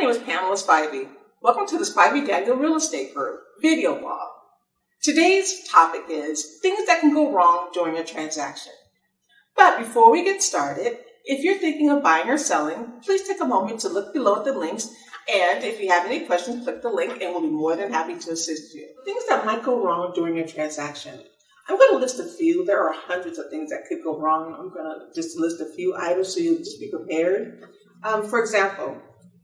Pamela Spivey. Welcome to the Spivey Daniel Real Estate Group video blog. Today's topic is things that can go wrong during a transaction. But before we get started, if you're thinking of buying or selling, please take a moment to look below at the links. And if you have any questions, click the link and we'll be more than happy to assist you. Things that might go wrong during a transaction. I'm going to list a few. There are hundreds of things that could go wrong. I'm going to just list a few items so you'll just be prepared. Um, for example,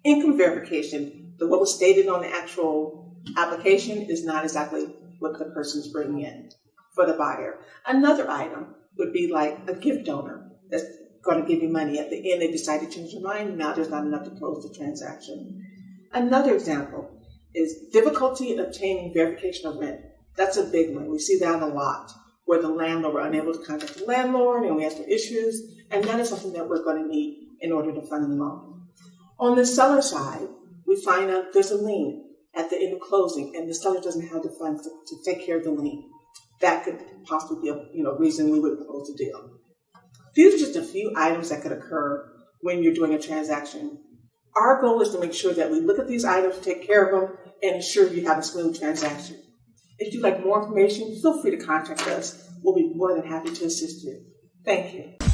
income verification. The, what was stated on the actual application is not exactly what the person's bringing in for the buyer. Another item would be like a gift donor that's going to give you money. At the end, they decide to change their mind. Now there's not enough to close the transaction. Another example is difficulty in obtaining verification of rent. That's a big one. We see that a lot where the landlord, we're unable to contact the landlord and we have some issues. And that is something that we're going to need in order to fund the loan. On the seller side, we find out there's a lien at the end of closing and the seller doesn't have the funds to, to take care of the lien. That could possibly be a you know, reason we wouldn't close the deal. These are just a few items that could occur when you're doing a transaction. Our goal is to make sure that we look at these items, take care of them, and ensure you have a smooth transaction. If you'd like more information, feel free to contact us. We'll be more than happy to assist you. Thank you.